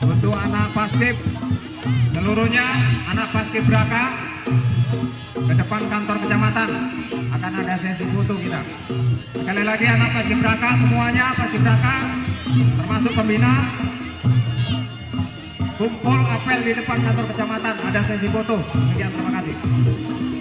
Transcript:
Untuk anak paskib seluruhnya anak paskib Braka ke depan kantor kecamatan akan ada sesi foto kita. Sekali lagi anak paskib Braka semuanya paskib Braka termasuk pembina kumpul apel di depan kantor kecamatan ada sesi foto. Sekian terima kasih.